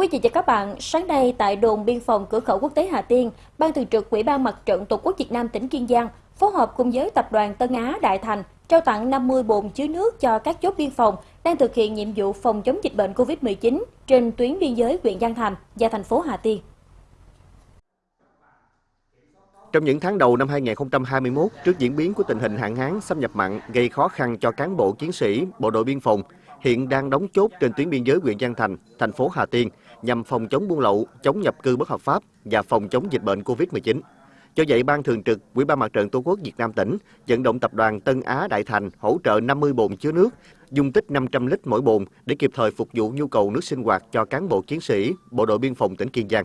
Quý vị và các bạn, sáng nay tại đồn biên phòng cửa khẩu quốc tế Hà Tiên, Ban Thường trực Ủy ban Mặt trận Tổ quốc Việt Nam tỉnh Kiên Giang phối hợp cùng với Tập đoàn Tân Á Đại Thành trao tặng 50 bồn chứa nước cho các chốt biên phòng đang thực hiện nhiệm vụ phòng chống dịch bệnh COVID-19 trên tuyến biên giới huyện Giang Thành và thành phố Hà Tiên. Trong những tháng đầu năm 2021, trước diễn biến của tình hình hạn hán xâm nhập mặn gây khó khăn cho cán bộ chiến sĩ, bộ đội biên phòng, hiện đang đóng chốt trên tuyến biên giới huyện Giang Thành, thành phố Hà Tiên nhằm phòng chống buôn lậu, chống nhập cư bất hợp pháp và phòng chống dịch bệnh COVID-19. Do vậy, Ban Thường trực Ủy ban Mặt trận Tổ quốc Việt Nam tỉnh vận động tập đoàn Tân Á Đại Thành hỗ trợ 50 bồn chứa nước, dung tích 500 lít mỗi bồn để kịp thời phục vụ nhu cầu nước sinh hoạt cho cán bộ chiến sĩ, bộ đội biên phòng tỉnh Kiên Giang.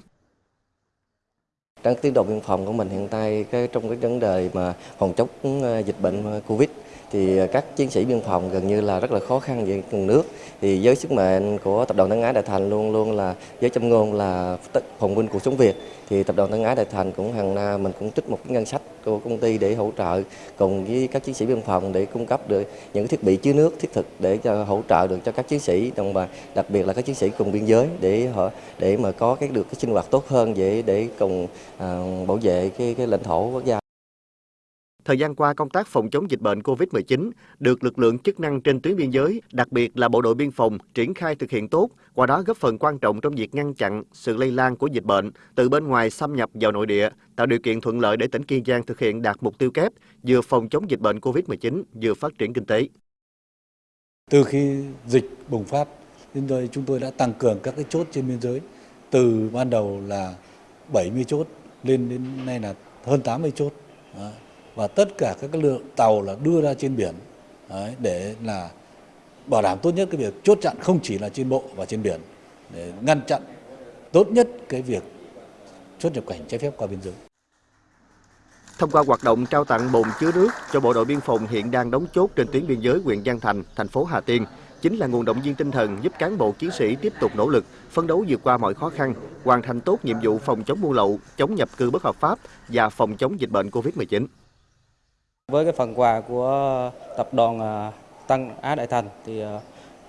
Trong tiến độ biên phòng của mình hiện tại cái trong cái vấn đề mà phòng chống ờ, dịch bệnh ờ, Covid thì các chiến sĩ biên phòng gần như là rất là khó khăn về nguồn nước. Thì với sức mạnh của tập đoàn Tân Á Đại Thành luôn luôn là với châm ngôn là phòng binh cuộc sống Việt thì tập đoàn Tân Á Đại Thành cũng hàng năm mình cũng trích một cái ngân sách của công ty để hỗ trợ cùng với các chiến sĩ biên phòng để cung cấp được những thiết bị chứa nước thiết thực để cho hỗ trợ được cho các chiến sĩ đồng bào đặc biệt là các chiến sĩ cùng biên giới để họ để mà có cái được cái sinh hoạt tốt hơn để để cùng à, bảo vệ cái cái lãnh thổ quốc gia. Thời gian qua, công tác phòng chống dịch bệnh COVID-19 được lực lượng chức năng trên tuyến biên giới, đặc biệt là bộ đội biên phòng, triển khai thực hiện tốt, qua đó góp phần quan trọng trong việc ngăn chặn sự lây lan của dịch bệnh từ bên ngoài xâm nhập vào nội địa, tạo điều kiện thuận lợi để tỉnh Kiên Giang thực hiện đạt mục tiêu kép vừa phòng chống dịch bệnh COVID-19, vừa phát triển kinh tế. Từ khi dịch bùng phát, đến đây chúng tôi đã tăng cường các cái chốt trên biên giới, từ ban đầu là 70 chốt lên đến nay là hơn 80 chốt. Đó và tất cả các lượng tàu là đưa ra trên biển đấy, để là bảo đảm tốt nhất cái việc chốt chặn không chỉ là trên bộ và trên biển để ngăn chặn tốt nhất cái việc xuất nhập cảnh trái phép qua biên giới. Thông qua hoạt động trao tặng bồn chứa nước cho bộ đội biên phòng hiện đang đóng chốt trên tuyến biên giới huyện Giang Thành, thành phố Hà Tiên, chính là nguồn động viên tinh thần giúp cán bộ chiến sĩ tiếp tục nỗ lực, phấn đấu vượt qua mọi khó khăn, hoàn thành tốt nhiệm vụ phòng chống buôn lậu, chống nhập cư bất hợp pháp và phòng chống dịch bệnh COVID-19. Với cái phần quà của tập đoàn à, tăng Tân Á Đại Thành thì à,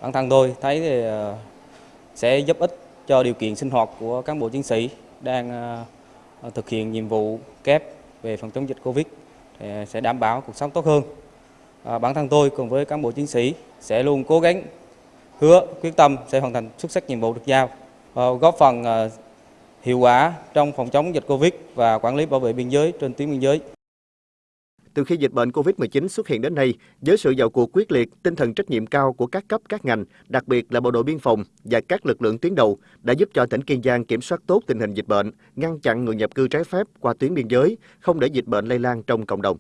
bản thân tôi thấy thì à, sẽ giúp ích cho điều kiện sinh hoạt của cán bộ chiến sĩ đang thực hiện nhiệm vụ kép về phòng chống dịch Covid, thì sẽ đảm bảo cuộc sống tốt hơn. Bản thân tôi cùng với cán bộ chiến sĩ sẽ luôn cố gắng, hứa, quyết tâm sẽ hoàn thành xuất sắc nhiệm vụ được giao góp phần hiệu quả trong phòng chống dịch Covid và quản lý bảo vệ biên giới trên tuyến biên giới. Từ khi dịch bệnh COVID-19 xuất hiện đến nay, với sự vào cuộc quyết liệt, tinh thần trách nhiệm cao của các cấp các ngành, đặc biệt là bộ đội biên phòng và các lực lượng tuyến đầu đã giúp cho tỉnh Kiên Giang kiểm soát tốt tình hình dịch bệnh, ngăn chặn người nhập cư trái phép qua tuyến biên giới, không để dịch bệnh lây lan trong cộng đồng.